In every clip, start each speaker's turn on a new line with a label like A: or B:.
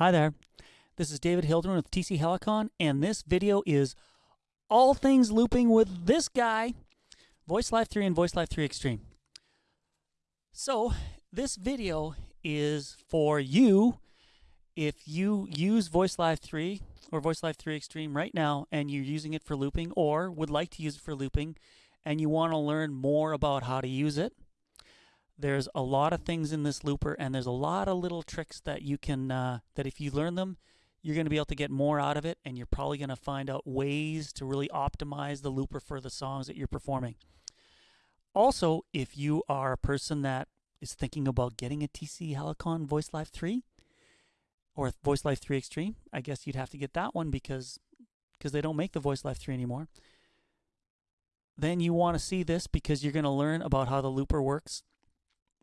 A: Hi there. This is David Hildebrand with TC Helicon, and this video is all things looping with this guy, Voice Live 3 and Voice Live 3 Extreme. So, this video is for you if you use Voice Live 3 or Voice Live 3 Extreme right now and you're using it for looping or would like to use it for looping and you want to learn more about how to use it there's a lot of things in this looper and there's a lot of little tricks that you can uh, that if you learn them you're going to be able to get more out of it and you're probably going to find out ways to really optimize the looper for the songs that you're performing. Also if you are a person that is thinking about getting a tc helicon voice live 3 or voice live 3 extreme i guess you'd have to get that one because because they don't make the voice live 3 anymore. Then you want to see this because you're going to learn about how the looper works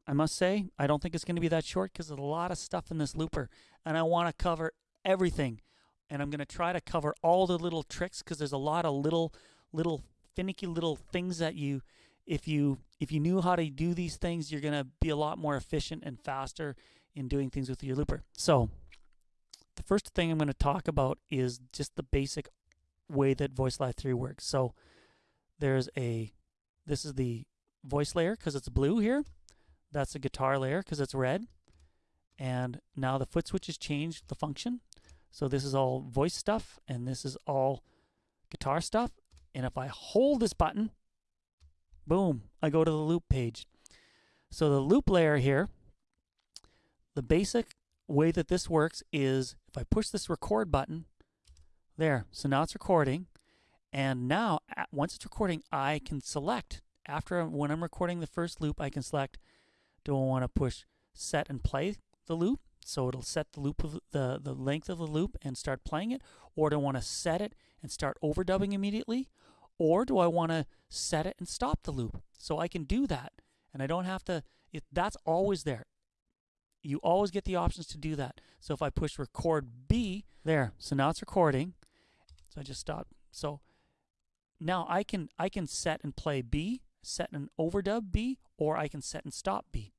A: I must say, I don't think it's going to be that short because there's a lot of stuff in this looper, and I want to cover everything. And I'm going to try to cover all the little tricks because there's a lot of little, little finicky little things that you, if you, if you knew how to do these things, you're going to be a lot more efficient and faster in doing things with your looper. So, the first thing I'm going to talk about is just the basic way that Voice Live 3 works. So, there's a, this is the voice layer because it's blue here. That's the guitar layer because it's red. And now the foot switch has changed the function. So this is all voice stuff and this is all guitar stuff. And if I hold this button, boom, I go to the loop page. So the loop layer here, the basic way that this works is if I push this record button, there, so now it's recording. And now, once it's recording, I can select, after when I'm recording the first loop, I can select do I want to push set and play the loop? So it'll set the loop of the, the length of the loop and start playing it. Or do I want to set it and start overdubbing immediately? Or do I want to set it and stop the loop? So I can do that. And I don't have to, it, that's always there. You always get the options to do that. So if I push record B, there. So now it's recording. So I just stop. So now I can I can set and play B, set and overdub B, or I can set and stop B.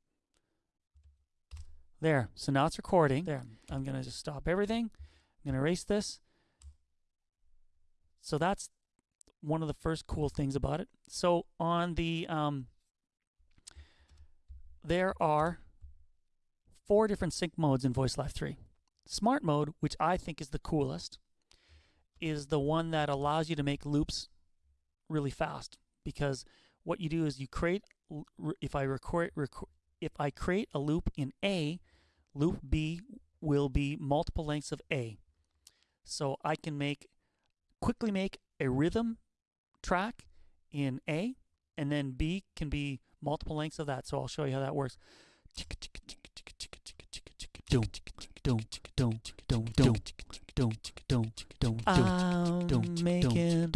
A: There. So now it's recording. There. I'm going to just stop everything. I'm going to erase this. So that's one of the first cool things about it. So on the, um, there are four different sync modes in Voice Live 3. Smart mode, which I think is the coolest, is the one that allows you to make loops really fast because what you do is you create if I record, record if I create a loop in A, loop B will be multiple lengths of A. So I can make quickly make a rhythm track in A, and then B can be multiple lengths of that. So I'll show you how that works. I'm making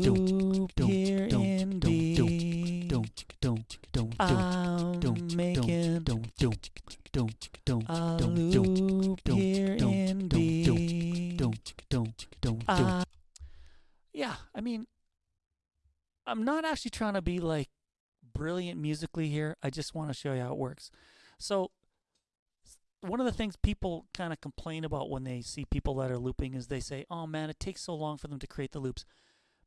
A: a loop here in B. I'm making a loop here in B. Uh, yeah, I mean, I'm not actually trying to be like brilliant musically here. I just want to show you how it works. So one of the things people kind of complain about when they see people that are looping is they say, oh man, it takes so long for them to create the loops.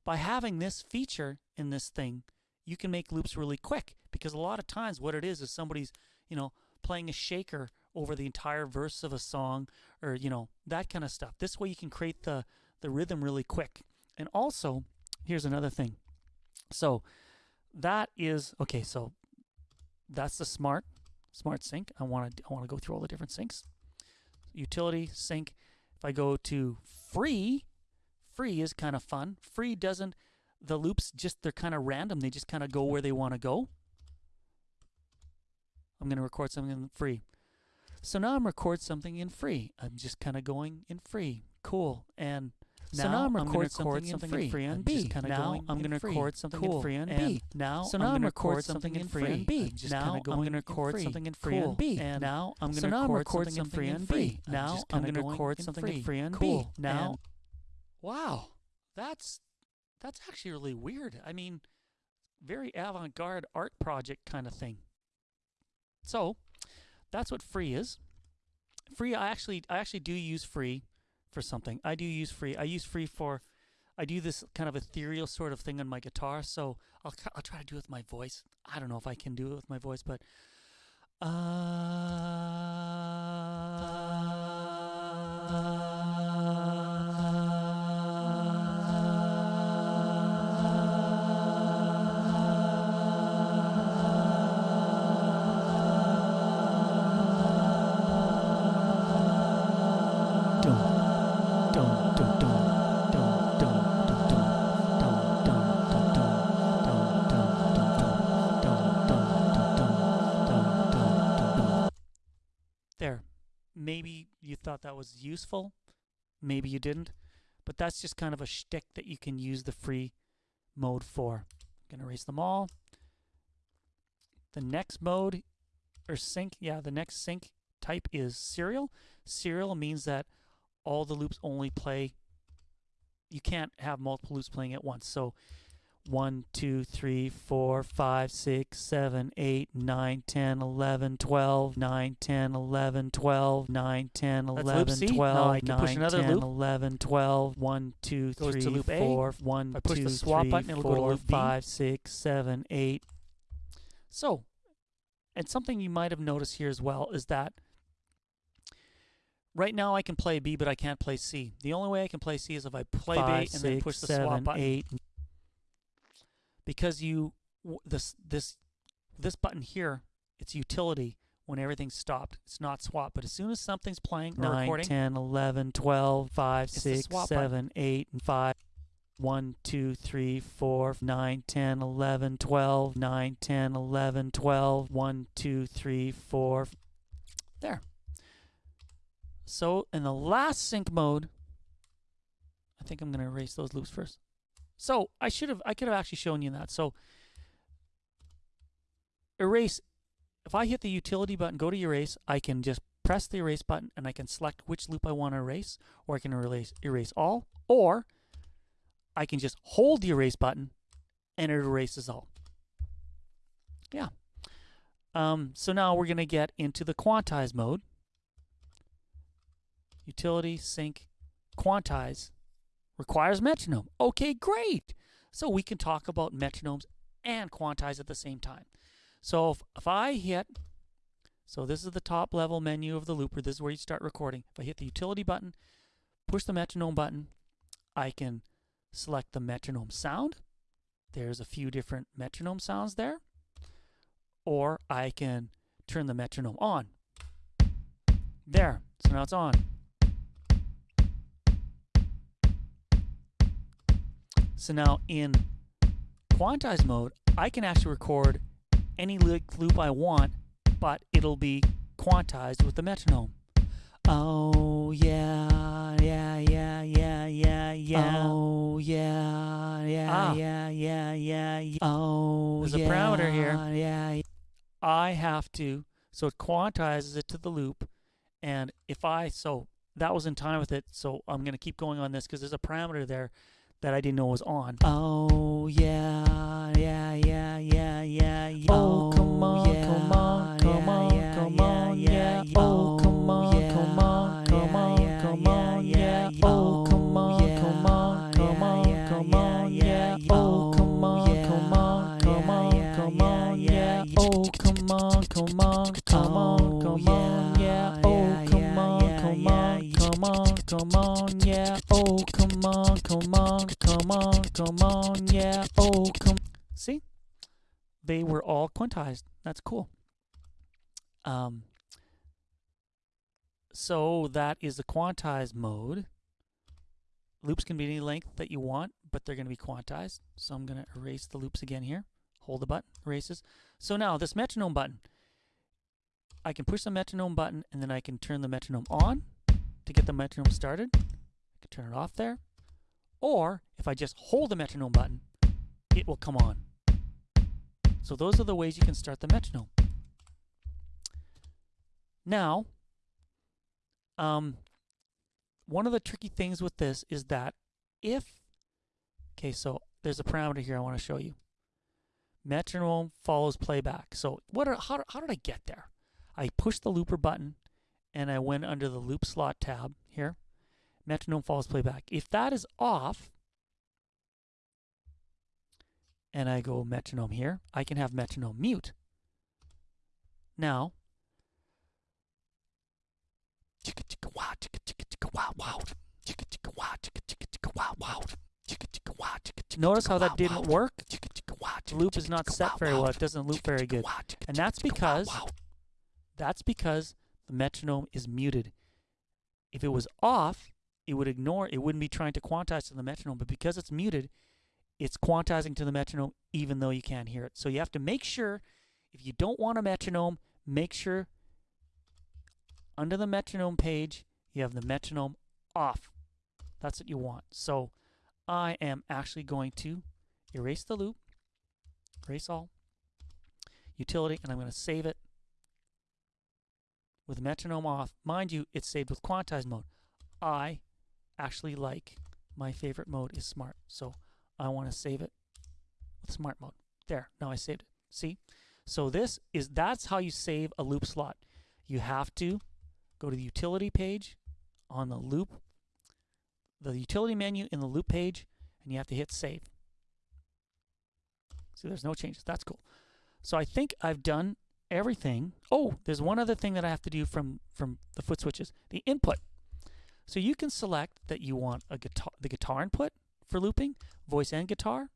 A: By having this feature in this thing, you can make loops really quick because a lot of times what it is is somebody's, you know, playing a shaker over the entire verse of a song or, you know, that kind of stuff. This way you can create the, the rhythm really quick. And also, here's another thing. So that is, okay, so that's the smart Smart Sync. I want to I want to go through all the different syncs. Utility sync. If I go to free, free is kind of fun. Free doesn't the loops just they're kind of random. They just kind of go where they want to go. I'm going to record something in free. So now I'm record something in free. I'm just kind of going in free. Cool. And so now I'm, I'm record something, in free on B. Now I'm going to record something in free on B. Now so now I'm going to record something in free on B. Now I'm going to record something in free on B. And now I'm going to record something in free on B. Now I'm going to record something in free on B. Now, wow, that's that's actually really weird. I mean, very avant-garde art project kind of thing. So that's what free is. free. I actually I actually do use free for something. I do use free. I use free for. I do this kind of ethereal sort of thing on my guitar. So I'll I'll try to do it with my voice. I don't know if I can do it with my voice, but. There. Maybe you thought that was useful. Maybe you didn't. But that's just kind of a shtick that you can use the free mode for. I'm to erase them all. The next mode, or sync, yeah, the next sync type is serial. Serial means that all the loops only play, you can't have multiple loops playing at once. So 1, 2, 3, 4, 5, 6, 7, 8, 9, 10, 11, 12, 9, 10, 11, 12, 9, 10, 11, 12, 9, 10, 11, 12, 1, 2, 3, 4, 1, 2, 3, 4, 5, 6, 7, 8. So, and something you might have noticed here as well is that right now I can play B, but I can't play C. The only way I can play C is if I play B and then push the swap button. Eight, because you this this this button here it's utility when everything's stopped. It's not swap but as soon as something's playing 9 recording, 10 11 12 5 6 7 button. 8 and 5 1 2 3 4 9 10 11 12 9 10 11 12 1 2 3 4 there. So in the last sync mode I think I'm going to erase those loops first so I should have, I could have actually shown you that. So erase, if I hit the utility button, go to erase, I can just press the erase button and I can select which loop I want to erase, or I can erase, erase all, or I can just hold the erase button and it erases all. Yeah. Um, so now we're going to get into the quantize mode. Utility, sync, quantize requires metronome. Okay, great. So we can talk about metronomes and quantize at the same time. So if, if I hit, so this is the top level menu of the looper. This is where you start recording. If I hit the utility button, push the metronome button, I can select the metronome sound. There's a few different metronome sounds there. Or I can turn the metronome on. There. So now it's on. So now in quantize mode, I can actually record any loop I want, but it'll be quantized with the metronome. Oh yeah, yeah, yeah, yeah, yeah, yeah. Oh yeah, yeah, ah. yeah, yeah, yeah, yeah. Oh There's yeah, a parameter here. Yeah. I have to, so it quantizes it to the loop, and if I, so that was in time with it, so I'm going to keep going on this because there's a parameter there that I didn't know was on. Oh yeah, yeah, yeah, yeah, yeah, yeah. Oh Come on, yeah, oh, come. See? They were all quantized. That's cool. Um, so that is the quantized mode. Loops can be any length that you want, but they're going to be quantized. So I'm going to erase the loops again here. Hold the button, erases. So now this metronome button, I can push the metronome button and then I can turn the metronome on to get the metronome started. I can turn it off there. Or if I just hold the metronome button, it will come on. So those are the ways you can start the metronome. Now, um, one of the tricky things with this is that if, okay, so there's a parameter here I want to show you. Metronome follows playback. So what? Are, how, how did I get there? I pushed the looper button, and I went under the loop slot tab here, metronome follows playback. If that is off, and I go metronome here, I can have metronome mute. Now, Notice how that didn't work? The loop is not set very well. It doesn't loop very good. And that's because that's because the metronome is muted. If it was off, it would ignore, it wouldn't be trying to quantize to the metronome, but because it's muted, it's quantizing to the metronome even though you can't hear it. So you have to make sure, if you don't want a metronome, make sure under the metronome page, you have the metronome off. That's what you want. So I am actually going to erase the loop, erase all, utility, and I'm going to save it with metronome off. Mind you, it's saved with quantize mode. I actually like, my favorite mode is smart. So I want to save it with smart mode. There, now I saved it. See? So this is, that's how you save a loop slot. You have to go to the utility page on the loop, the utility menu in the loop page, and you have to hit save. See, there's no changes. That's cool. So I think I've done everything. Oh, there's one other thing that I have to do from, from the foot switches, the input. So you can select that you want a guitar, the guitar input for looping, voice and guitar,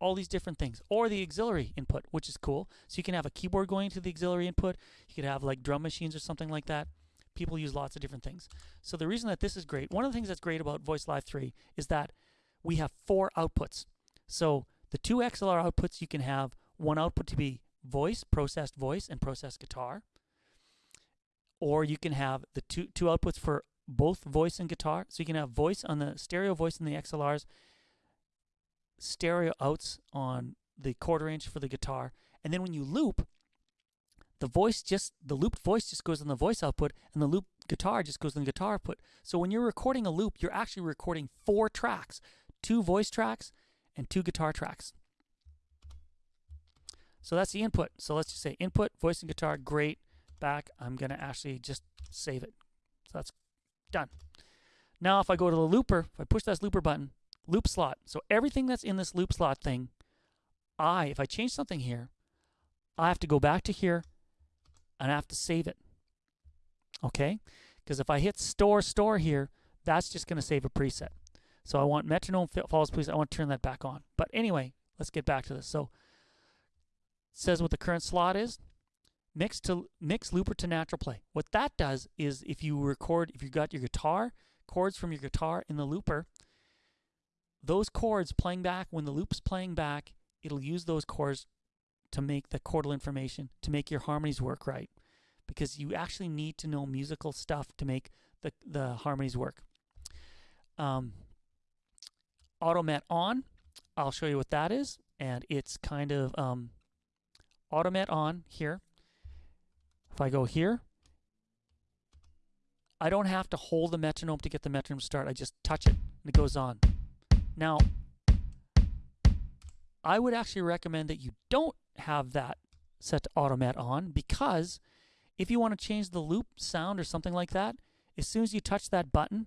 A: all these different things, or the auxiliary input, which is cool. So you can have a keyboard going to the auxiliary input. You could have like drum machines or something like that. People use lots of different things. So the reason that this is great, one of the things that's great about Voice Live 3 is that we have four outputs. So the two XLR outputs, you can have one output to be voice, processed voice, and processed guitar. Or you can have the two, two outputs for both voice and guitar. So you can have voice on the stereo voice in the XLRs, stereo outs on the quarter inch for the guitar. And then when you loop, the voice just, the looped voice just goes on the voice output and the loop guitar just goes on the guitar output. So when you're recording a loop, you're actually recording four tracks, two voice tracks and two guitar tracks. So that's the input. So let's just say input, voice and guitar, great. Back, I'm going to actually just save it. So that's done. Now if I go to the looper, if I push this looper button, loop slot. So everything that's in this loop slot thing, I, if I change something here, I have to go back to here and I have to save it. Okay? Because if I hit store, store here, that's just going to save a preset. So I want metronome follows please. I want to turn that back on. But anyway, let's get back to this. So says what the current slot is. Mix to mix looper to NaturalPlay. What that does is if you record, if you got your guitar chords from your guitar in the looper, those chords playing back when the loop's playing back, it'll use those chords to make the chordal information to make your harmonies work right, because you actually need to know musical stuff to make the the harmonies work. Um, AutoMet on, I'll show you what that is, and it's kind of um, AutoMet on here. If I go here, I don't have to hold the metronome to get the metronome to start. I just touch it and it goes on. Now, I would actually recommend that you don't have that set to AutoMet on because if you want to change the loop sound or something like that, as soon as you touch that button,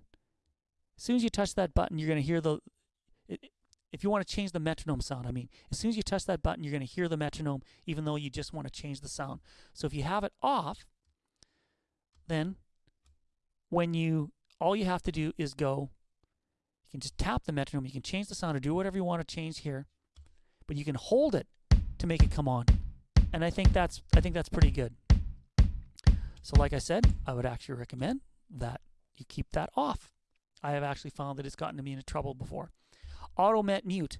A: as soon as you touch that button, you're going to hear the, if you want to change the metronome sound, I mean, as soon as you touch that button, you're going to hear the metronome, even though you just want to change the sound. So if you have it off, then when you, all you have to do is go, you can just tap the metronome, you can change the sound or do whatever you want to change here, but you can hold it to make it come on. And I think that's, I think that's pretty good. So like I said, I would actually recommend that you keep that off. I have actually found that it's gotten me into trouble before. AutoMet mute.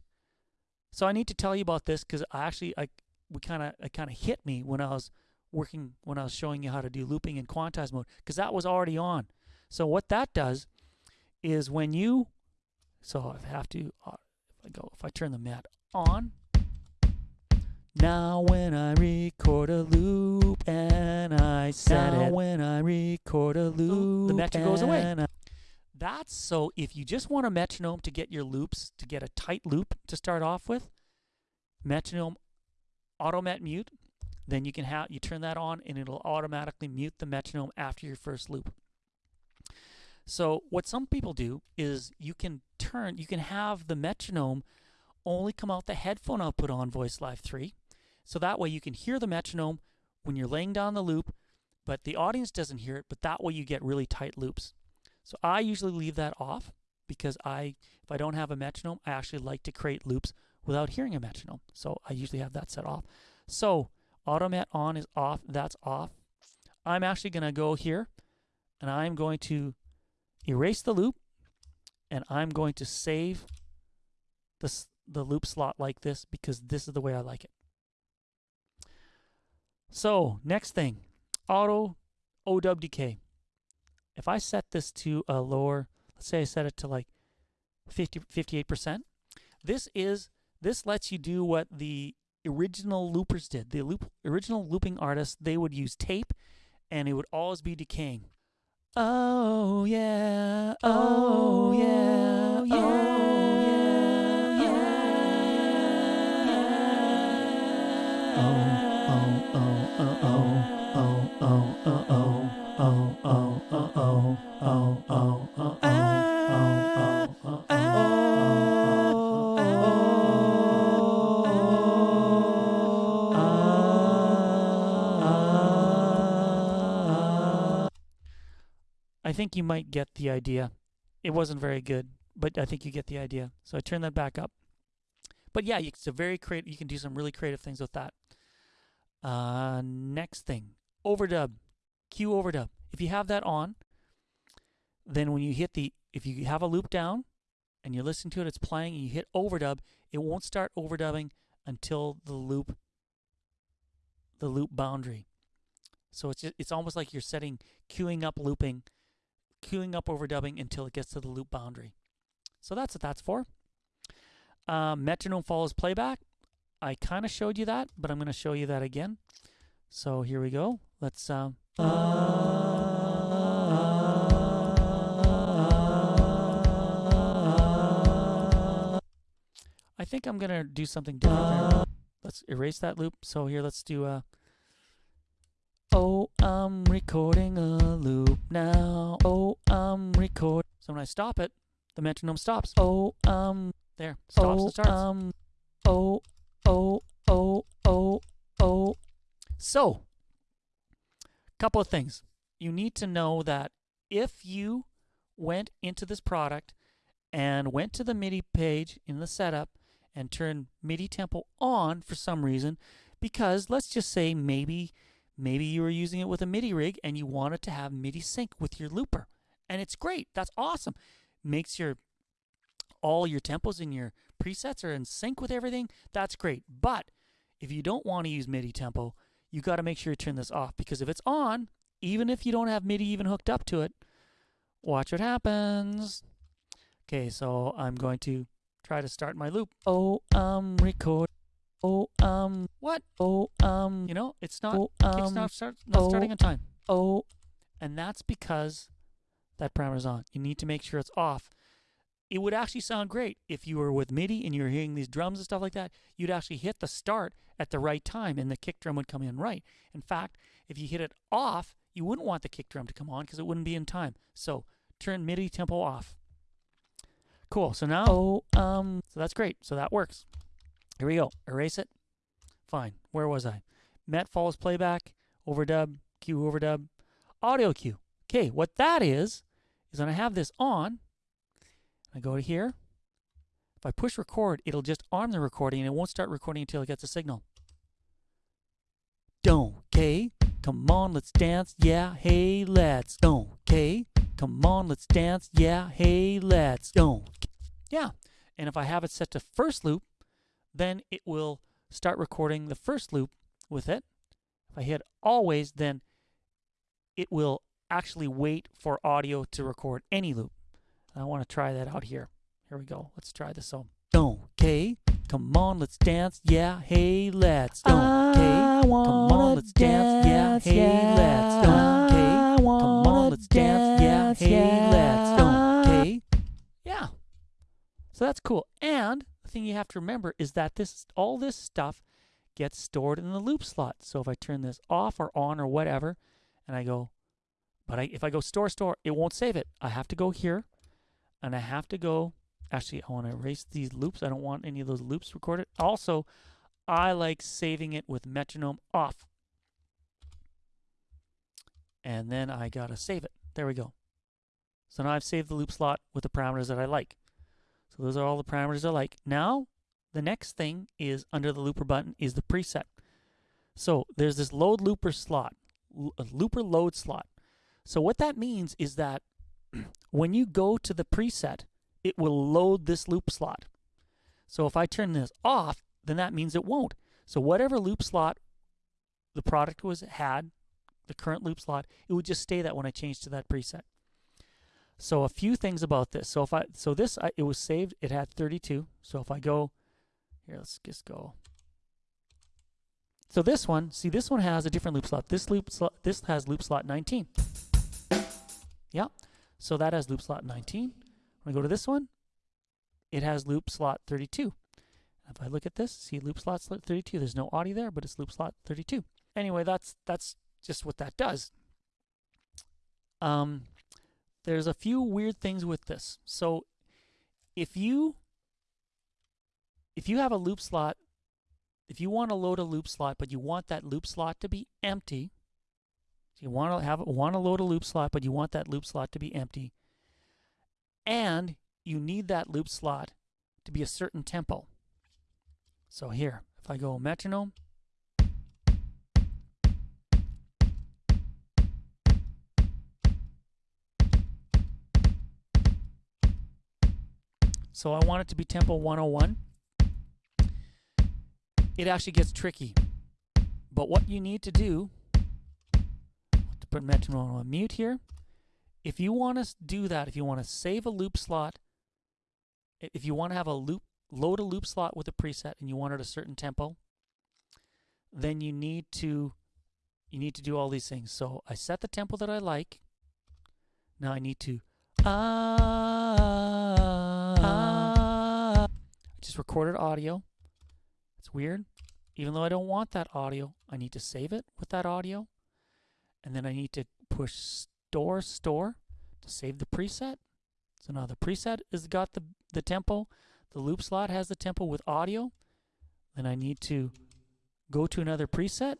A: So I need to tell you about this because I actually I we kind of it kind of hit me when I was working when I was showing you how to do looping in quantize mode because that was already on. So what that does is when you so I have to uh, if I go if I turn the mat on now when I record a loop and I set now it when I record a loop the metric goes away. That's so if you just want a metronome to get your loops, to get a tight loop to start off with, metronome AutoMet mute, then you can have you turn that on and it'll automatically mute the metronome after your first loop. So what some people do is you can turn you can have the metronome only come out the headphone output on Voice Live 3. So that way you can hear the metronome when you're laying down the loop, but the audience doesn't hear it, but that way you get really tight loops. So I usually leave that off because I if I don't have a metronome, I actually like to create loops without hearing a metronome. So I usually have that set off. So AutoMet on is off, that's off. I'm actually going to go here and I'm going to erase the loop and I'm going to save the, the loop slot like this because this is the way I like it. So next thing, auto OWDK. If I set this to a lower, let's say I set it to like 50, 58%, this is this lets you do what the original loopers did. The loop, original looping artists, they would use tape and it would always be decaying. Oh yeah, oh yeah, oh, yeah, oh, yeah, think you might get the idea. It wasn't very good, but I think you get the idea. So I turn that back up. But yeah, it's a very creative. You can do some really creative things with that. Uh, next thing, overdub, cue overdub. If you have that on, then when you hit the, if you have a loop down and you listen to it, it's playing, and you hit overdub, it won't start overdubbing until the loop, the loop boundary. So it's just, it's almost like you're setting queuing up looping queuing up overdubbing until it gets to the loop boundary. So that's what that's for. Um, metronome follows playback. I kind of showed you that, but I'm going to show you that again. So here we go. Let's. Um, I think I'm going to do something different. Let's erase that loop. So here, let's do a. Uh, Oh, I'm recording a loop now. Oh, I'm record. So when I stop it, the metronome stops. Oh, um, there, stops oh, and starts. Um, oh, oh, oh, oh, oh. So, couple of things. You need to know that if you went into this product and went to the MIDI page in the setup and turned MIDI tempo on for some reason, because let's just say maybe Maybe you were using it with a MIDI rig and you wanted to have MIDI sync with your looper. And it's great. That's awesome. Makes your all your tempos and your presets are in sync with everything. That's great. But if you don't want to use MIDI tempo, you got to make sure you turn this off because if it's on, even if you don't have MIDI even hooked up to it, watch what happens. Okay, so I'm going to try to start my loop. Oh, um, record. Oh, um, what? Oh, um, you know, it's not, oh, um, not, start, not oh, starting on time. Oh, and that's because that parameter is on. You need to make sure it's off. It would actually sound great if you were with MIDI and you're hearing these drums and stuff like that. You'd actually hit the start at the right time and the kick drum would come in right. In fact, if you hit it off, you wouldn't want the kick drum to come on because it wouldn't be in time. So turn MIDI tempo off. Cool. So now, oh, um, so that's great. So that works. Here we go. Erase it. Fine. Where was I? Met follows playback, overdub, cue overdub, audio cue. Okay, what that is, is when I have this on, I go to here. If I push record, it'll just arm the recording and it won't start recording until it gets a signal. Don't, okay? Come on, let's dance. Yeah, hey, let's. Don't, okay? Come on, let's dance. Yeah, hey, let's. Don't. Yeah. And if I have it set to first loop, then it will start recording the first loop with it. If I hit always, then it will actually wait for audio to record any loop. I want to try that out here. Here we go. Let's try this So, Okay, come on, let's dance. Yeah, hey, let's. Okay, come on, let's dance. Yeah, hey, let's. Okay, come on, let's dance. Yeah, hey, let's. Okay, yeah. So that's cool. And thing you have to remember is that this all this stuff gets stored in the loop slot. So if I turn this off or on or whatever, and I go, but I, if I go store, store, it won't save it. I have to go here, and I have to go, actually, I want to erase these loops. I don't want any of those loops recorded. Also, I like saving it with metronome off. And then I got to save it. There we go. So now I've saved the loop slot with the parameters that I like. So those are all the parameters I like. Now, the next thing is under the looper button is the preset. So there's this load looper slot, a looper load slot. So what that means is that when you go to the preset, it will load this loop slot. So if I turn this off, then that means it won't. So whatever loop slot the product was had, the current loop slot, it would just stay that when I change to that preset. So a few things about this. So if I so this I, it was saved, it had 32. So if I go here, let's just go. So this one, see this one has a different loop slot. This loop slot this has loop slot 19. Yeah. So that has loop slot 19. When I go to this one, it has loop slot 32. If I look at this, see loop slot 32, there's no audio there, but it's loop slot 32. Anyway, that's that's just what that does. Um, there's a few weird things with this. So if you if you have a loop slot, if you want to load a loop slot, but you want that loop slot to be empty, so you want to have want to load a loop slot, but you want that loop slot to be empty, and you need that loop slot to be a certain tempo. So here, if I go metronome, so I want it to be tempo 101 it actually gets tricky. But what you need to do, to put metronome on mute here, if you want to do that, if you want to save a loop slot, if you want to have a loop, load a loop slot with a preset and you want it a certain tempo, then you need to you need to do all these things. So I set the tempo that I like. Now I need to ah, just recorded audio. It's weird. Even though I don't want that audio, I need to save it with that audio. And then I need to push store store to save the preset. So now the preset has got the, the tempo. The loop slot has the tempo with audio. Then I need to go to another preset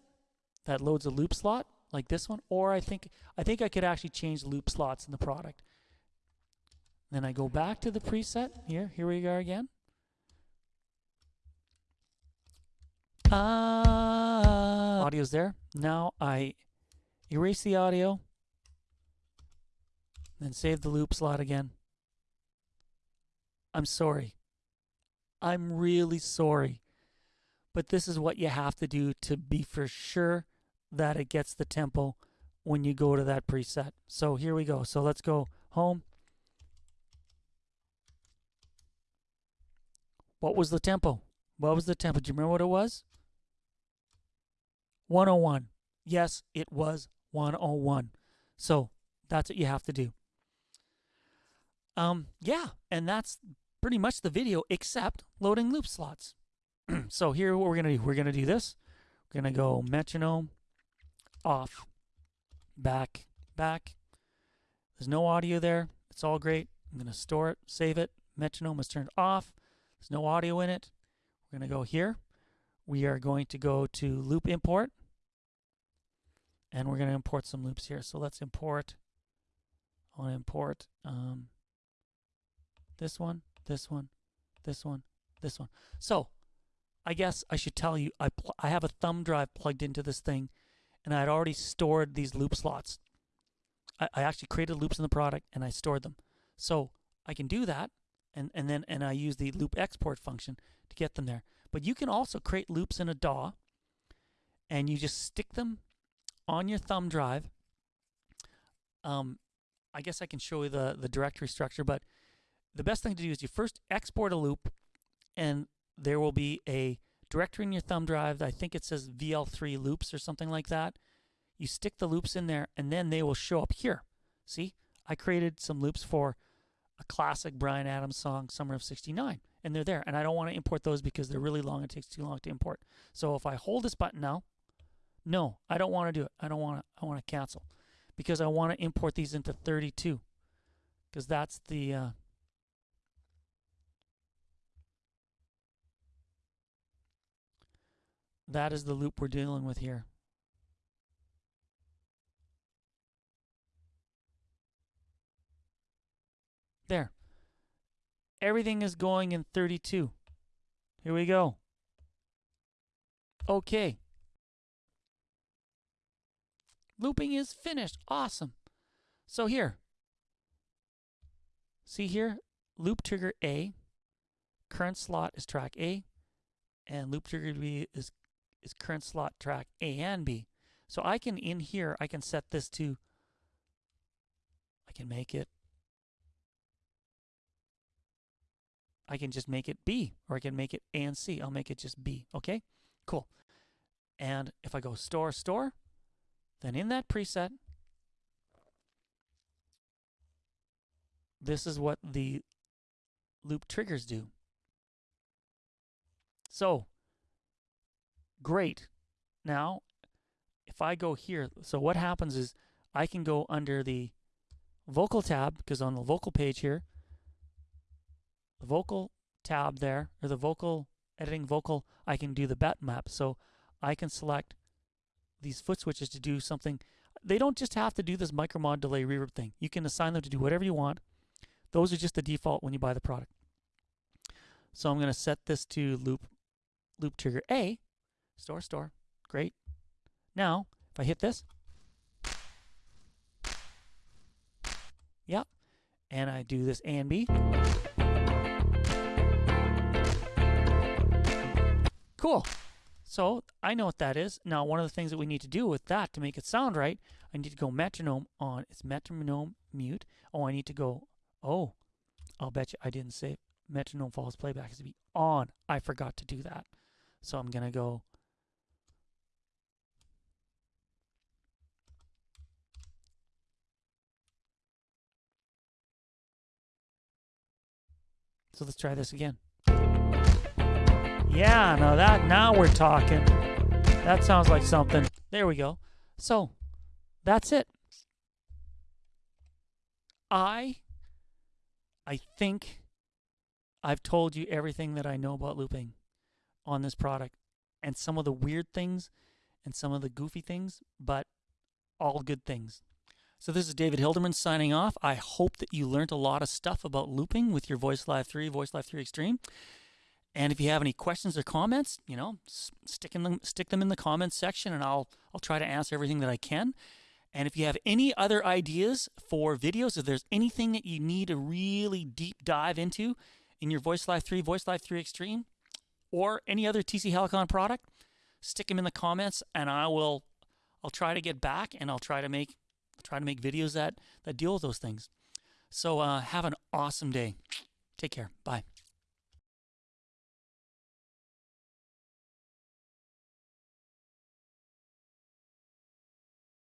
A: that loads a loop slot like this one. Or I think I think I could actually change loop slots in the product. Then I go back to the preset. Here, here we go again. Uh, Audio's there. Now I erase the audio, then save the loop slot again. I'm sorry. I'm really sorry. But this is what you have to do to be for sure that it gets the tempo when you go to that preset. So here we go. So let's go home. What was the tempo? What was the tempo? Do you remember what it was? 101. Yes, it was 101. So that's what you have to do. Um, yeah, and that's pretty much the video except loading loop slots. so here what we're going to do. We're going to do this. We're going to go metronome off, back, back. There's no audio there. It's all great. I'm going to store it, save it. Metronome is turned off. There's no audio in it. We're going to go here. We are going to go to loop import and we're going to import some loops here. So let's import, I want to import um, this one, this one, this one, this one. So I guess I should tell you, I, I have a thumb drive plugged into this thing, and I had already stored these loop slots. I, I actually created loops in the product, and I stored them. So I can do that, and, and then and I use the loop export function to get them there. But you can also create loops in a DAW, and you just stick them on your thumb drive, um, I guess I can show you the, the directory structure, but the best thing to do is you first export a loop, and there will be a directory in your thumb drive. I think it says VL3 loops or something like that. You stick the loops in there, and then they will show up here. See, I created some loops for a classic Bryan Adams song, Summer of 69. and they're there. And I don't want to import those because they're really long. It takes too long to import. So if I hold this button now, no, I don't want to do it. I don't want to. I want to cancel because I want to import these into 32 because that's the uh, that is the loop we're dealing with here. There. Everything is going in 32. Here we go. Okay. Looping is finished. Awesome. So here, see here, loop trigger A, current slot is track A, and loop trigger B is, is current slot track A and B. So I can, in here, I can set this to, I can make it, I can just make it B, or I can make it A and C. I'll make it just B, okay? Cool. And if I go store, store, then in that preset, this is what the loop triggers do. So, great. Now, if I go here, so what happens is I can go under the vocal tab, because on the vocal page here, the vocal tab there, or the vocal, editing vocal, I can do the bet map. So I can select these foot switches to do something. They don't just have to do this micromod delay reverb thing. You can assign them to do whatever you want. Those are just the default when you buy the product. So I'm going to set this to loop loop trigger A, store store. Great. Now, if I hit this, yep, and I do this A and B. Cool. So I know what that is. Now, one of the things that we need to do with that to make it sound right, I need to go metronome on. It's metronome mute. Oh, I need to go, oh, I'll bet you I didn't say metronome false playback is to be on. I forgot to do that. So I'm going to go So let's try this again. Yeah, now that now we're talking. That sounds like something. There we go. So, that's it. I I think I've told you everything that I know about looping on this product and some of the weird things and some of the goofy things, but all good things. So this is David Hilderman signing off. I hope that you learned a lot of stuff about looping with your Voice Live 3, Voice Live 3 Extreme. And if you have any questions or comments, you know, stick them, stick them in the comments section, and I'll I'll try to answer everything that I can. And if you have any other ideas for videos, if there's anything that you need a really deep dive into in your Voice Live 3, Voice Live 3 Extreme, or any other TC Helicon product, stick them in the comments, and I will I'll try to get back, and I'll try to make try to make videos that that deal with those things. So uh, have an awesome day. Take care. Bye.